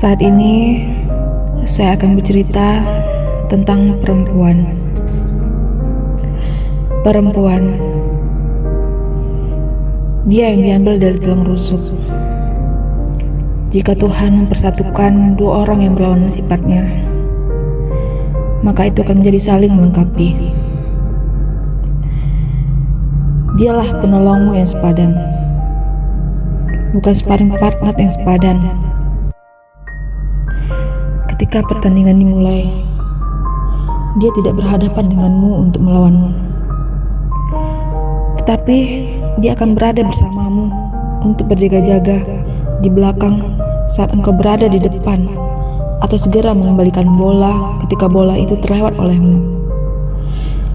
Saat ini saya akan bercerita tentang perempuan. Perempuan. Dia yang diambil dari tulang rusuk. Jika Tuhan mempersatukan dua orang yang berlawanan sifatnya, maka itu akan menjadi saling melengkapi. Dialah penolongmu yang sepadan, bukan sparring partner yang sepadan. Ketika pertandingan dimulai, dia tidak berhadapan denganmu untuk melawanmu. Tetapi dia akan berada bersamamu untuk berjaga-jaga di belakang saat engkau berada di depan atau segera mengembalikan bola ketika bola itu terlewat olehmu.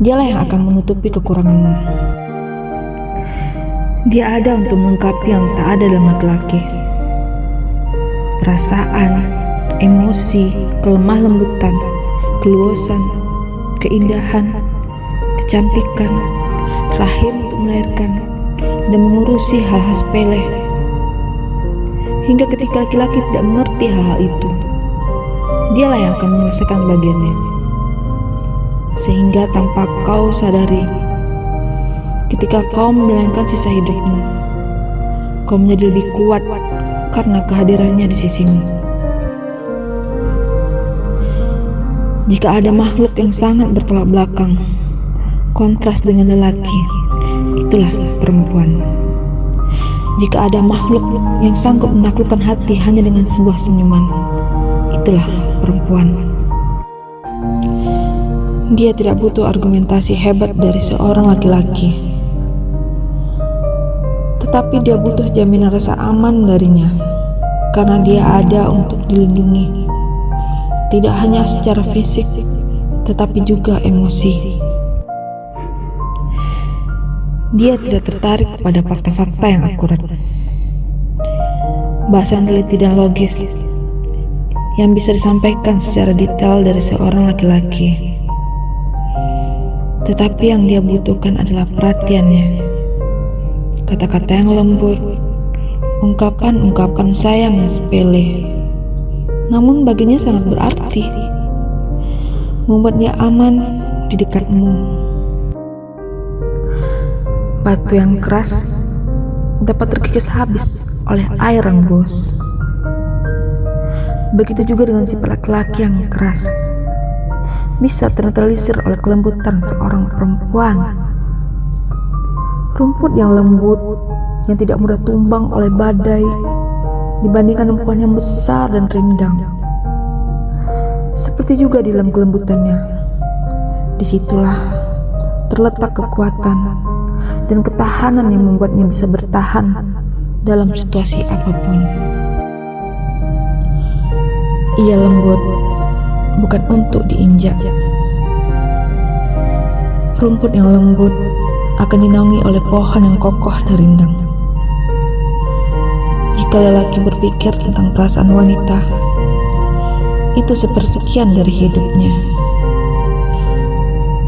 Dialah yang akan menutupi kekuranganmu. Dia ada untuk melengkapi yang tak ada dalam laki-laki. Perasaan, emosi, kelemah lembutan, keluasan, keindahan, kecantikan, rahim untuk melahirkan, dan mengurusi hal-hal sepele. Hingga ketika laki-laki tidak mengerti hal-hal itu, dialah yang akan menyelesaikan bagiannya. Sehingga tanpa kau sadari, ketika kau menjalankan sisa hidupmu, kau menjadi lebih kuat karena kehadirannya di sisimu. Jika ada makhluk yang sangat bertolak belakang, kontras dengan lelaki, itulah perempuan. Jika ada makhluk yang sanggup menaklukkan hati hanya dengan sebuah senyuman, itulah perempuan. Dia tidak butuh argumentasi hebat dari seorang laki-laki, tetapi dia butuh jaminan rasa aman darinya karena dia ada untuk dilindungi, tidak hanya secara fisik, tetapi juga emosi. Dia tidak tertarik pada fakta-fakta yang akurat. Bahasa yang teliti dan logis yang bisa disampaikan secara detail dari seorang laki-laki. Tetapi yang dia butuhkan adalah perhatiannya. Kata-kata yang lembut, ungkapan-ungkapan sayang yang sepele. Namun baginya sangat berarti. Membuatnya aman di dekatmu. Batu yang keras dapat terkikis habis oleh air yang bos. Begitu juga dengan sifat laki-laki yang keras. Bisa ternetralisir oleh kelembutan seorang perempuan. Rumput yang lembut, yang tidak mudah tumbang oleh badai, dibandingkan perempuan yang besar dan rindang. Seperti juga di dalam kelembutannya. Di situlah terletak kekuatan dan ketahanan yang membuatnya bisa bertahan dalam situasi apa pun. Ia lembut, bukan untuk diinjak. Rumput yang lembut akan dinaungi oleh pohon yang kokoh dan rindang. Jika lelaki berpikir tentang perasaan wanita, itu sepersekian dari hidupnya.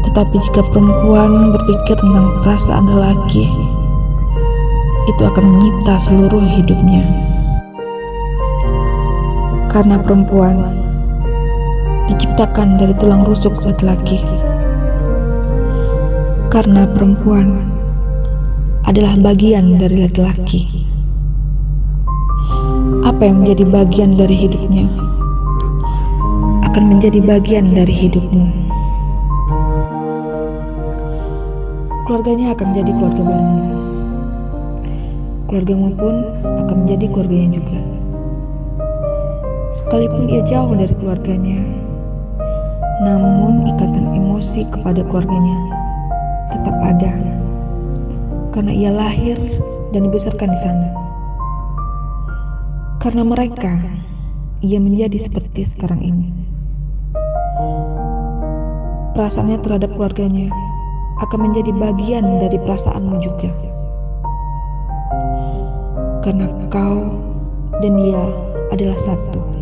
Tetapi jika perempuan berpikir tentang perasaan lelaki, itu akan menyita seluruh hidupnya. Karena perempuan diciptakan dari tulang rusuk laki-laki. Karena perempuan adalah bagian dari laki-laki. Apa yang menjadi bagian dari hidupnya akan menjadi bagian dari hidupmu. keluarganya akan menjadi keluarga barumu. Keluargamu pun akan menjadi keluarganya juga. Sekalipun ia jauh dari keluarganya, namun ikatan emosi kepada keluarganya tetap ada karena ia lahir dan dibesarkan di sana. Karena mereka, ia menjadi seperti sekarang ini. Perasaannya terhadap keluarganya akan menjadi bagian dari perasaanmu juga. Karena kau dan dia adalah satu.